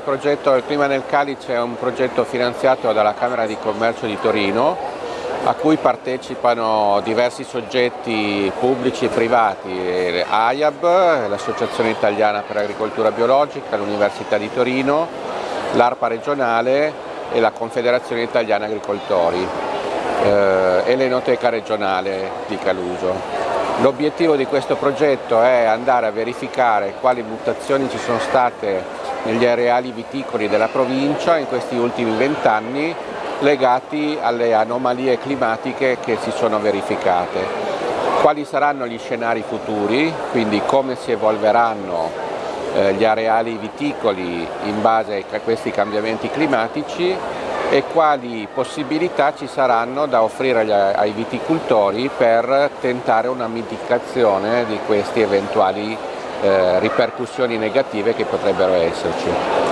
progetto Il Clima nel Calice è un progetto finanziato dalla Camera di Commercio di Torino a cui partecipano diversi soggetti pubblici e privati, AIAB, l'Associazione Italiana per l'Agricoltura Biologica, l'Università di Torino, l'ARPA regionale e la Confederazione Italiana Agricoltori eh, e l'Enoteca regionale di Caluso. L'obiettivo di questo progetto è andare a verificare quali mutazioni ci sono state negli areali viticoli della provincia in questi ultimi vent'anni legati alle anomalie climatiche che si sono verificate. Quali saranno gli scenari futuri, quindi come si evolveranno eh, gli areali viticoli in base a questi cambiamenti climatici e quali possibilità ci saranno da offrire ai viticoltori per tentare una mitigazione di queste eventuali ripercussioni negative che potrebbero esserci.